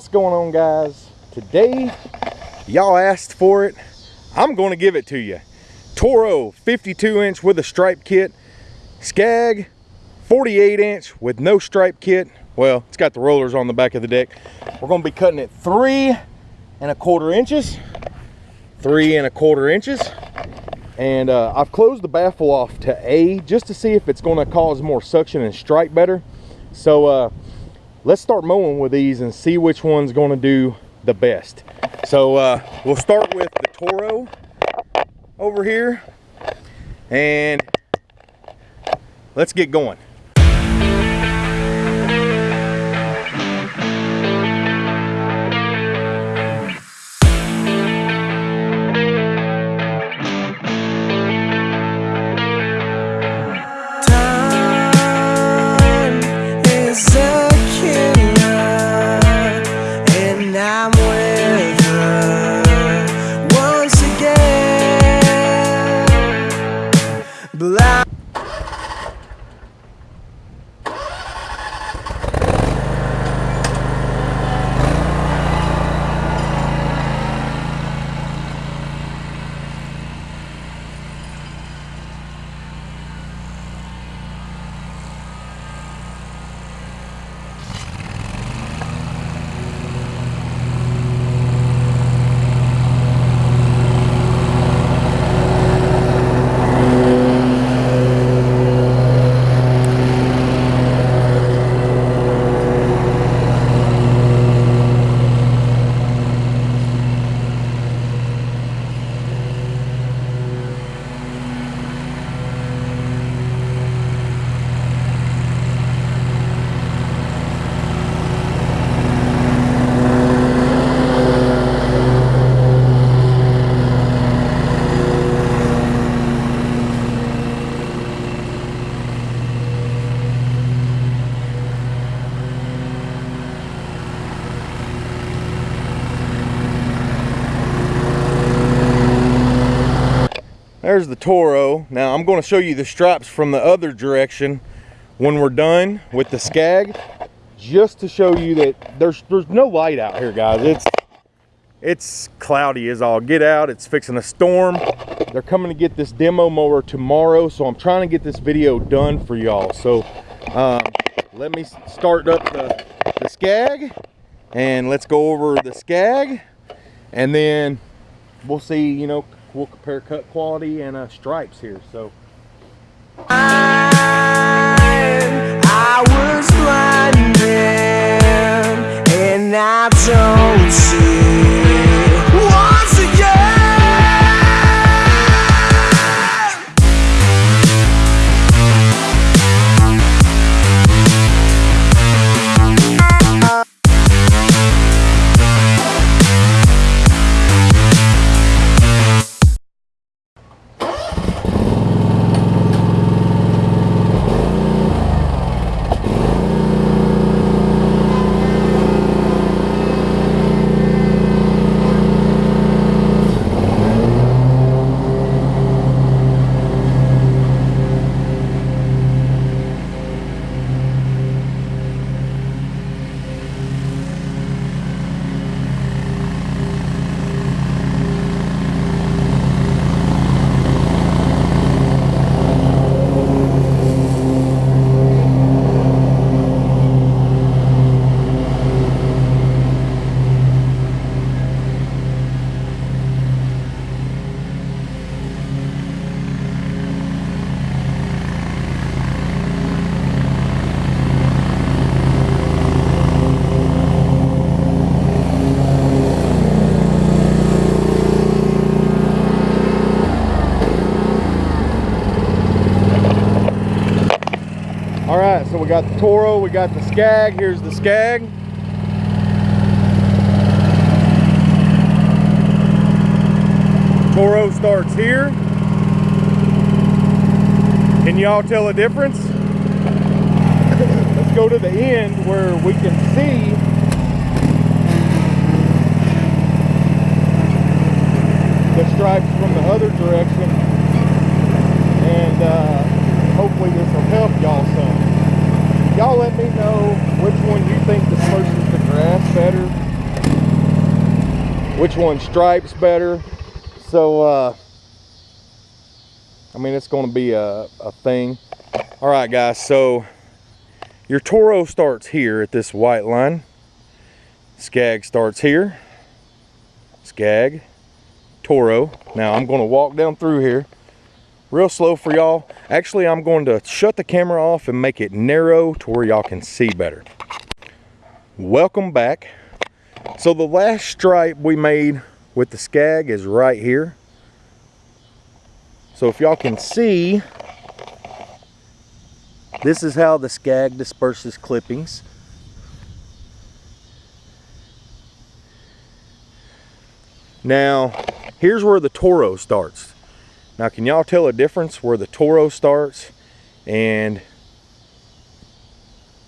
What's going on guys? Today, y'all asked for it. I'm gonna give it to you. Toro 52 inch with a stripe kit. Skag 48 inch with no stripe kit. Well, it's got the rollers on the back of the deck. We're gonna be cutting it three and a quarter inches. Three and a quarter inches. And uh, I've closed the baffle off to A just to see if it's gonna cause more suction and strike better. So uh, let's start mowing with these and see which one's gonna do the best. So uh, we'll start with the Toro over here and let's get going. There's the Toro. Now I'm going to show you the stripes from the other direction when we're done with the Skag, just to show you that there's there's no light out here, guys. It's it's cloudy as all get out. It's fixing a storm. They're coming to get this demo mower tomorrow, so I'm trying to get this video done for y'all. So um, let me start up the, the Skag, and let's go over the Skag, and then we'll see, you know, we'll compare cut quality and uh, stripes here. So. Got the Toro, we got the Skag. Here's the Skag. Toro starts here. Can y'all tell a difference? Let's go to the end where we can see the stripes from the other direction and uh, hopefully this will help y'all some y'all let me know which one you think disperses the grass better which one stripes better. So, uh, I mean, it's going to be a, a thing. All right, guys, so your Toro starts here at this white line. Skag starts here. Skag, Toro. Now, I'm going to walk down through here real slow for y'all. Actually, I'm going to shut the camera off and make it narrow to where y'all can see better. Welcome back. So the last stripe we made with the Skag is right here. So if y'all can see, this is how the Skag disperses clippings. Now, here's where the Toro starts. Now, can y'all tell a difference where the Toro starts and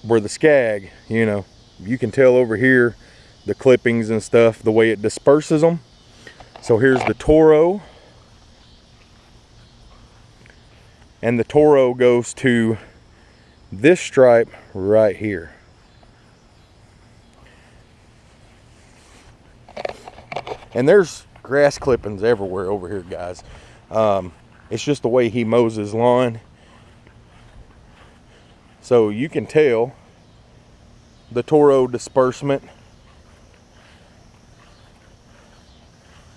where the Skag, you know, you can tell over here the clippings and stuff, the way it disperses them. So here's the Toro. and the Toro goes to this stripe right here. And there's grass clippings everywhere over here, guys. Um, it's just the way he mows his lawn. So you can tell the Toro disbursement.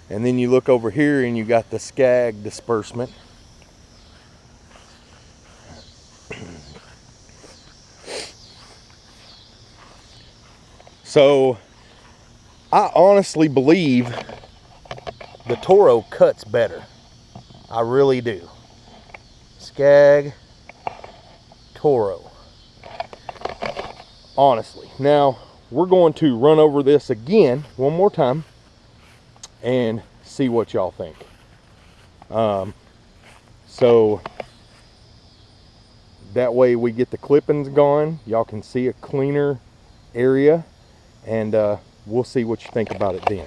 And then you look over here and you got the Skag disbursement. So I honestly believe the Toro cuts better. I really do. Skag, Toro. Honestly. Now, we're going to run over this again one more time and see what y'all think. Um, so that way we get the clippings gone. Y'all can see a cleaner area and uh, we'll see what you think about it then.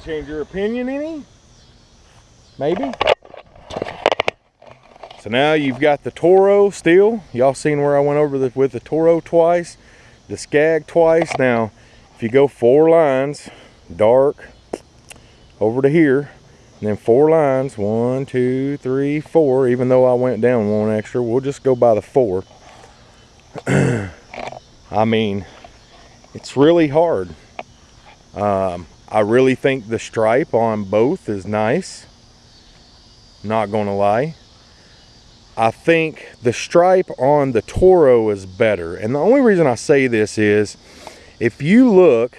That change your opinion any? Maybe? So now you've got the Toro still. Y'all seen where I went over the, with the Toro twice, the Skag twice. Now, if you go four lines, dark, over to here, and then four lines, one, two, three, four, even though I went down one extra, we'll just go by the four. I mean, it's really hard. Um, I really think the stripe on both is nice. Not gonna lie. I think the stripe on the Toro is better. And the only reason I say this is if you look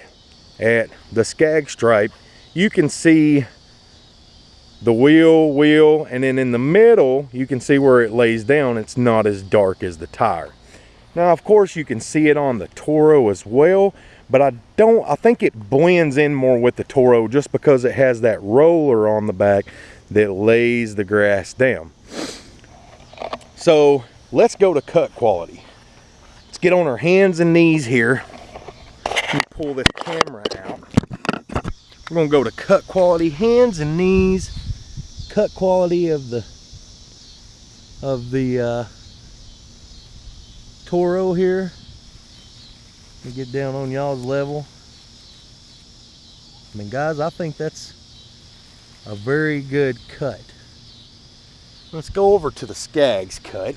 at the Skag stripe, you can see the wheel, wheel, and then in the middle, you can see where it lays down. It's not as dark as the tire. Now, of course, you can see it on the Toro as well, but I don't, I think it blends in more with the Toro just because it has that roller on the back that lays the grass down. So let's go to cut quality. Let's get on our hands and knees here. pull this camera out. We're gonna go to cut quality, hands and knees, cut quality of the of the uh, Toro here. Me get down on y'all's level. I mean, guys, I think that's a very good cut. Let's go over to the Skag's cut.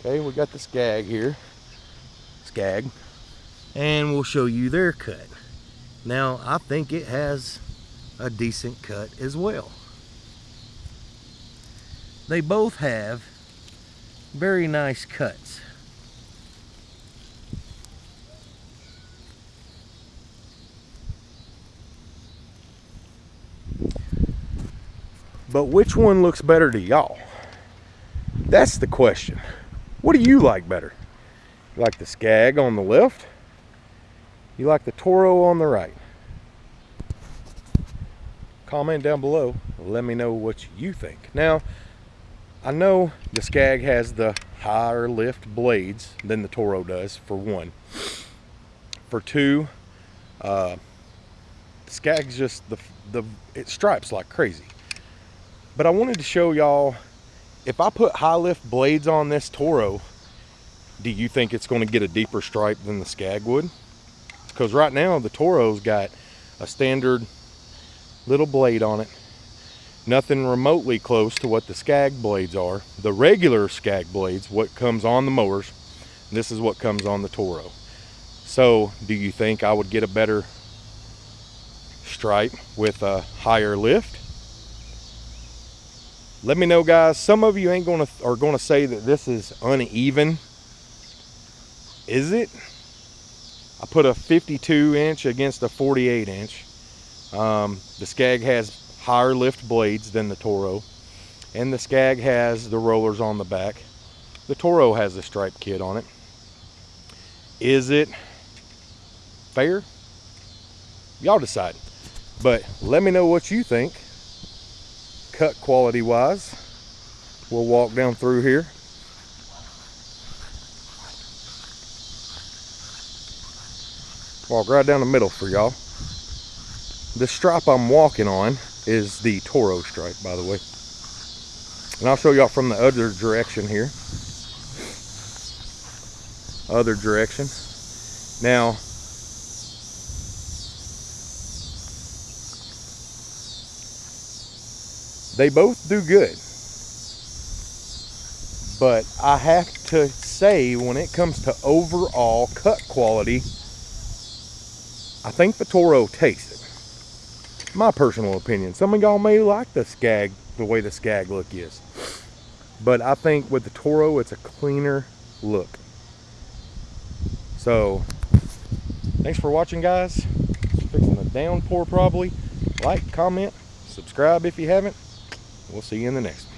Okay, we got the Skag here. Skag and we'll show you their cut. Now, I think it has a decent cut as well. They both have very nice cuts. But which one looks better to y'all? That's the question. What do you like better? You like the Skag on the left you like the Toro on the right? Comment down below. Let me know what you think. Now, I know the Skag has the higher lift blades than the Toro does, for one. For two, uh, Skag's just the, the, it stripes like crazy. But I wanted to show y'all, if I put high lift blades on this Toro, do you think it's gonna get a deeper stripe than the Skag would? because right now the Toro's got a standard little blade on it. Nothing remotely close to what the Skag blades are. The regular Skag blades what comes on the mowers this is what comes on the Toro. So do you think I would get a better stripe with a higher lift let me know guys some of you ain't gonna are gonna say that this is uneven is it I put a 52 inch against a 48 inch. Um, the Skag has higher lift blades than the Toro. And the Skag has the rollers on the back. The Toro has a stripe kit on it. Is it fair? Y'all decide. But let me know what you think. Cut quality wise. We'll walk down through here. walk right down the middle for y'all. The stripe I'm walking on is the Toro stripe, by the way. And I'll show y'all from the other direction here. Other direction. Now, they both do good. But I have to say, when it comes to overall cut quality, I think the Toro takes it. My personal opinion. Some of y'all may like the Skag, the way the Skag look is. But I think with the Toro, it's a cleaner look. So, thanks for watching, guys. Fixing the downpour probably. Like, comment, subscribe if you haven't. We'll see you in the next one.